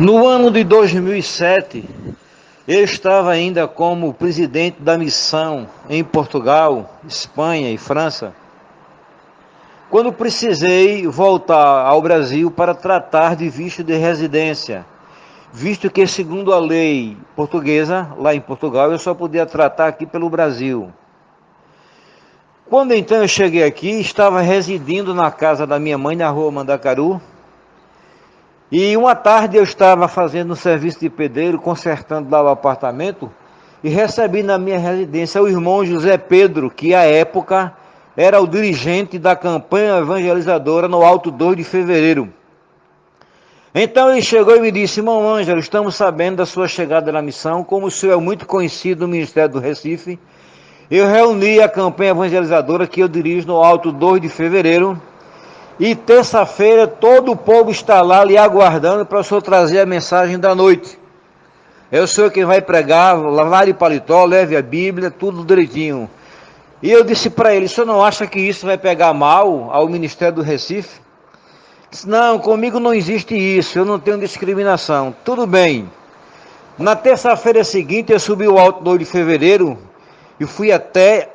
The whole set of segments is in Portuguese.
No ano de 2007, eu estava ainda como presidente da missão em Portugal, Espanha e França, quando precisei voltar ao Brasil para tratar de visto de residência, visto que, segundo a lei portuguesa, lá em Portugal, eu só podia tratar aqui pelo Brasil. Quando então eu cheguei aqui, estava residindo na casa da minha mãe, na rua Mandacaru, e uma tarde eu estava fazendo um serviço de pedreiro, consertando lá o apartamento, e recebi na minha residência o irmão José Pedro, que à época era o dirigente da campanha evangelizadora no Alto 2 de Fevereiro. Então ele chegou e me disse, irmão Ângelo, estamos sabendo da sua chegada na missão, como o senhor é muito conhecido no Ministério do Recife, eu reuni a campanha evangelizadora que eu dirijo no Alto 2 de Fevereiro, e terça-feira todo o povo está lá lhe aguardando para o senhor trazer a mensagem da noite. É o senhor quem vai pregar, lavar de paletó, leve a Bíblia, tudo direitinho. E eu disse para ele, o senhor não acha que isso vai pegar mal ao Ministério do Recife? Disse, não, comigo não existe isso, eu não tenho discriminação. Tudo bem. Na terça-feira seguinte eu subi o Alto 2 de Fevereiro e fui até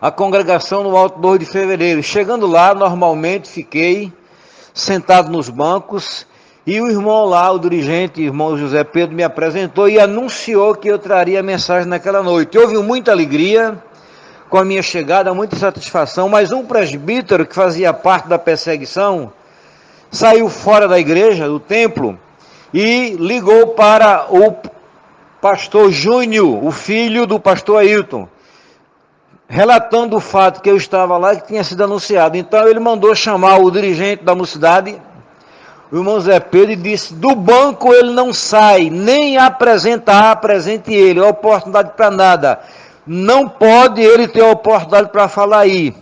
a congregação no Alto 2 de Fevereiro. Chegando lá, normalmente fiquei sentado nos bancos e o irmão lá, o dirigente, irmão José Pedro, me apresentou e anunciou que eu traria a mensagem naquela noite. Houve muita alegria com a minha chegada, muita satisfação, mas um presbítero que fazia parte da perseguição saiu fora da igreja, do templo, e ligou para o pastor Júnior, o filho do pastor Ailton relatando o fato que eu estava lá e que tinha sido anunciado. Então ele mandou chamar o dirigente da mocidade, o irmão Zé Pedro, e disse: do banco ele não sai, nem apresentar, apresente ele, oportunidade para nada. Não pode ele ter oportunidade para falar aí.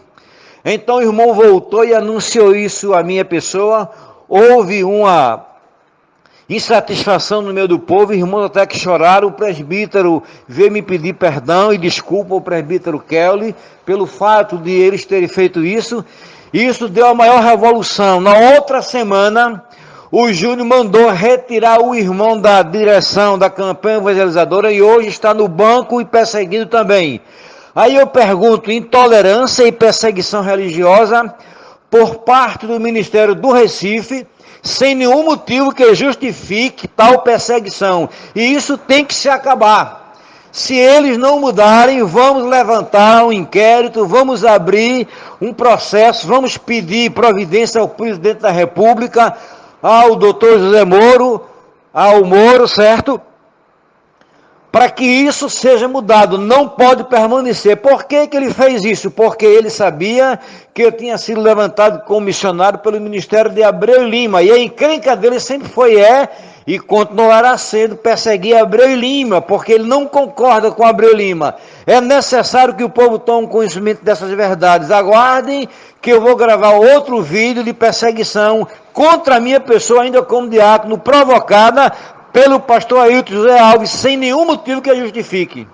Então o irmão voltou e anunciou isso à minha pessoa. Houve uma insatisfação no meio do povo, irmãos até que choraram, o presbítero veio me pedir perdão e desculpa o presbítero Kelly pelo fato de eles terem feito isso. Isso deu a maior revolução. Na outra semana, o Júnior mandou retirar o irmão da direção da campanha evangelizadora e hoje está no banco e perseguido também. Aí eu pergunto: intolerância e perseguição religiosa por parte do Ministério do Recife sem nenhum motivo que justifique tal perseguição. E isso tem que se acabar. Se eles não mudarem, vamos levantar um inquérito, vamos abrir um processo, vamos pedir providência ao presidente da República, ao doutor José Moro, ao Moro, certo? Para que isso seja mudado, não pode permanecer. Por que, que ele fez isso? Porque ele sabia que eu tinha sido levantado como missionário pelo Ministério de Abreu Lima, e a encrenca dele sempre foi é e continuará sendo perseguir Abreu Lima, porque ele não concorda com Abreu Lima. É necessário que o povo tome conhecimento dessas verdades. Aguardem que eu vou gravar outro vídeo de perseguição contra a minha pessoa, ainda como diácono, provocada pelo pastor Ailton José Alves sem nenhum motivo que a justifique.